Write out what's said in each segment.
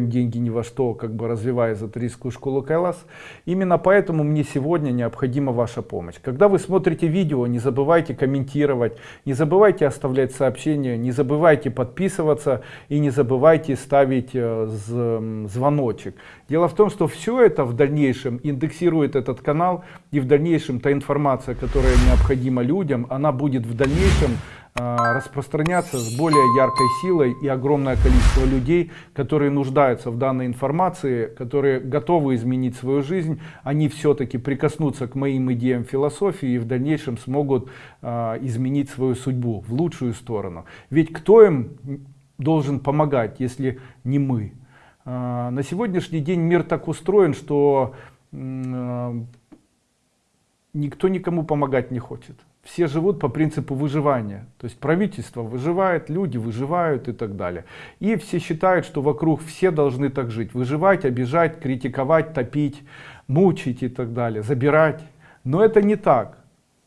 деньги ни во что, как бы развивая эзотерическую школу Кайлас. Именно поэтому мне сегодня необходима ваша помощь. Когда вы смотрите видео, не забывайте комментировать, не забывайте оставлять сообщения, не забывайте подписываться и не забывайте ставить э, звоночек. Дело в том, что все это в дальнейшем индексирует этот канал и в дальнейшем та информация, которая необходима людям, она будет в дальнейшем а, распространяться с более яркой силой и огромное количество людей, которые нуждаются в данной информации, которые готовы изменить свою жизнь, они все-таки прикоснутся к моим идеям философии и в дальнейшем смогут а, изменить свою судьбу в лучшую сторону. Ведь кто им должен помогать, если не мы? А, на сегодняшний день мир так устроен, что никто никому помогать не хочет все живут по принципу выживания. То есть правительство выживает, люди выживают и так далее. И все считают, что вокруг все должны так жить. Выживать, обижать, критиковать, топить, мучить и так далее, забирать. Но это не так.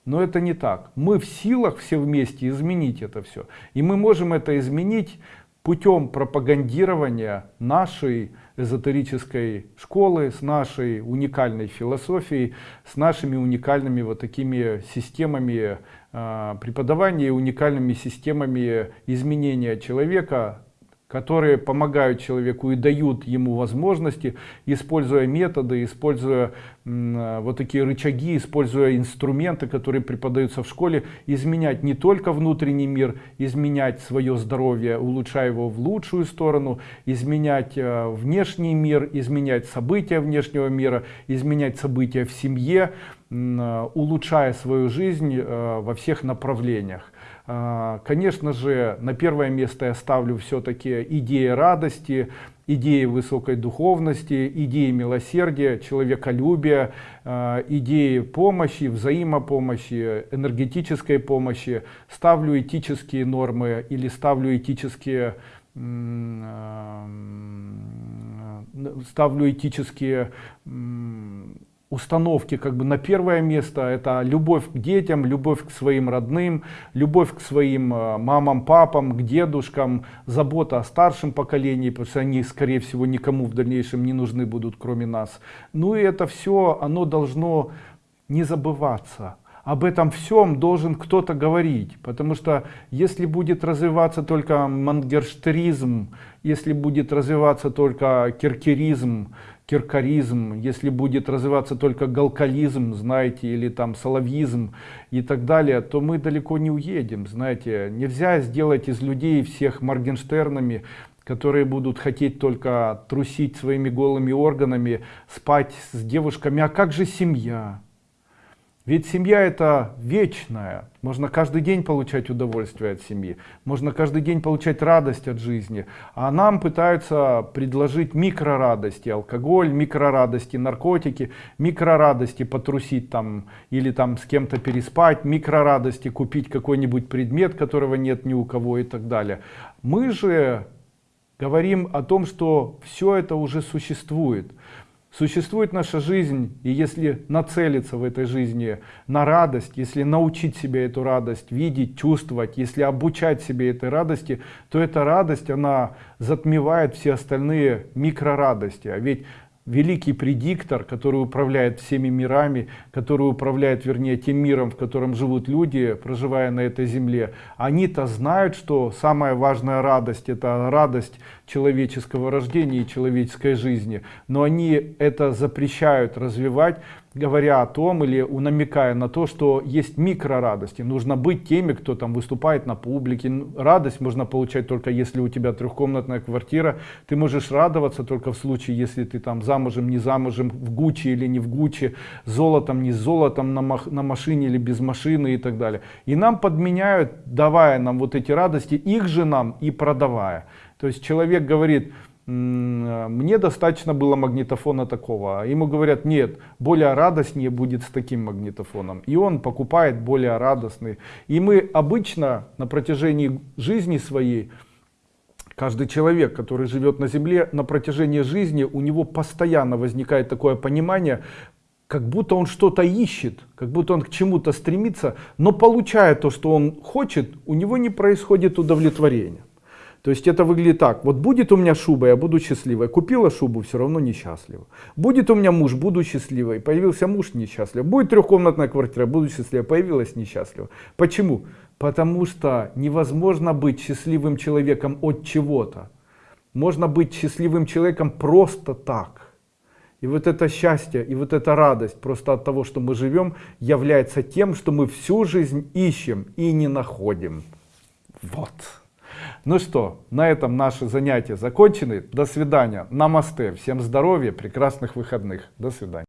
Но это не так. Мы в силах все вместе изменить это все. И мы можем это изменить путем пропагандирования нашей эзотерической школы, с нашей уникальной философией, с нашими уникальными вот такими системами э, преподавания, уникальными системами изменения человека которые помогают человеку и дают ему возможности, используя методы, используя вот такие рычаги, используя инструменты, которые преподаются в школе, изменять не только внутренний мир, изменять свое здоровье, улучшая его в лучшую сторону, изменять э, внешний мир, изменять события внешнего мира, изменять события в семье, э, улучшая свою жизнь во всех направлениях. А, конечно же, на первое место я ставлю все-таки идеи радости, идеи высокой духовности, идеи милосердия, человеколюбия, а, идеи помощи, взаимопомощи, энергетической помощи. Ставлю этические нормы или ставлю этические а, ставлю этические установки как бы на первое место. Это любовь к детям любовь к своим родным любовь к своим э, мамам папам к дедушкам забота о старшем поколении потому что они скорее всего никому в дальнейшем не нужны будут кроме нас. Ну и это все оно должно не забываться. Об этом всем должен кто-то говорить потому что если будет развиваться только мангерштеризм если будет развиваться только киркеризм киркаризм, если будет развиваться только галкализм, знаете, или там соловьизм и так далее, то мы далеко не уедем, знаете. Нельзя сделать из людей всех Моргенштернами, которые будут хотеть только трусить своими голыми органами, спать с девушками. А как же семья? Ведь семья это вечная. Можно каждый день получать удовольствие от семьи. Можно каждый день получать радость от жизни. А нам пытаются предложить микрорадости. Алкоголь, микрорадости, наркотики, микрорадости потрусить там или там с кем-то переспать, микрорадости купить какой-нибудь предмет, которого нет ни у кого и так далее. Мы же говорим о том, что все это уже существует. Существует наша жизнь, и если нацелиться в этой жизни на радость, если научить себя эту радость видеть, чувствовать, если обучать себе этой радости, то эта радость, она затмевает все остальные микрорадости. А ведь великий предиктор, который управляет всеми мирами, который управляет, вернее, тем миром, в котором живут люди, проживая на этой земле, они-то знают, что самая важная радость – это радость человеческого рождения и человеческой жизни, но они это запрещают развивать, говоря о том или намекая на то, что есть микрорадости. Нужно быть теми, кто там выступает на публике. Радость можно получать только если у тебя трехкомнатная квартира. Ты можешь радоваться только в случае, если ты там замужем, не замужем, в Гуччи или не в Гуччи, золотом, не золотом, на, на машине или без машины и так далее. И нам подменяют, давая нам вот эти радости, их же нам и продавая. То есть человек говорит, мне достаточно было магнитофона такого. А ему говорят, нет, более радостнее будет с таким магнитофоном. И он покупает более радостный. И мы обычно на протяжении жизни своей, каждый человек, который живет на Земле, на протяжении жизни у него постоянно возникает такое понимание, как будто он что-то ищет, как будто он к чему-то стремится, но получая то, что он хочет, у него не происходит удовлетворения. То есть это выглядит так. Вот будет у меня шуба, я буду счастливой. Купила шубу, все равно несчастлива. Будет у меня муж, буду счастливой. Появился муж, несчастлив. Будет трехкомнатная квартира, буду счастлива. Появилась несчастлива. Почему? Потому что невозможно быть счастливым человеком от чего-то. Можно быть счастливым человеком просто так. И вот это счастье, и вот эта радость просто от того, что мы живем, является тем, что мы всю жизнь ищем и не находим. Вот. Ну что, на этом наши занятия закончены. До свидания. Намасте. Всем здоровья, прекрасных выходных. До свидания.